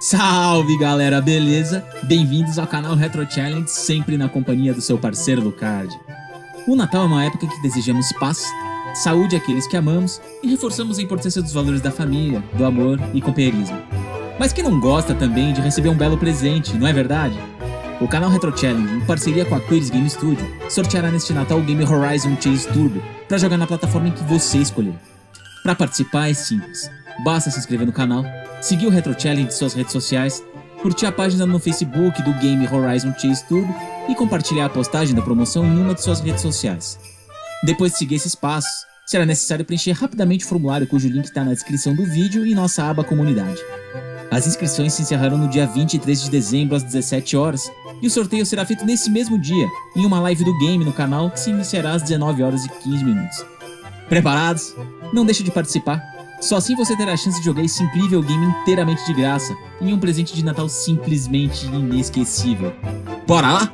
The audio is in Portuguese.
Salve galera, beleza? Bem-vindos ao canal Retro Challenge, sempre na companhia do seu parceiro Lucard. O Natal é uma época que desejamos paz, saúde àqueles que amamos e reforçamos a importância dos valores da família, do amor e companheirismo. Mas quem não gosta também de receber um belo presente, não é verdade? O canal Retro Challenge, em parceria com a Quiris Game Studio, sorteará neste Natal o game Horizon Chase Turbo para jogar na plataforma em que você escolher. Para participar é simples, basta se inscrever no canal, seguir o Retro Challenge em suas redes sociais, curtir a página no Facebook do game Horizon Chase Turbo e compartilhar a postagem da promoção em uma de suas redes sociais. Depois de seguir esses passos, será necessário preencher rapidamente o formulário cujo link está na descrição do vídeo e nossa aba Comunidade. As inscrições se encerrarão no dia 23 de dezembro às 17 horas e o sorteio será feito nesse mesmo dia, em uma live do game no canal que se iniciará às 19 horas e 15 minutos. Preparados? Não deixe de participar, só assim você terá a chance de jogar esse incrível game inteiramente de graça, em um presente de Natal simplesmente inesquecível. Bora lá?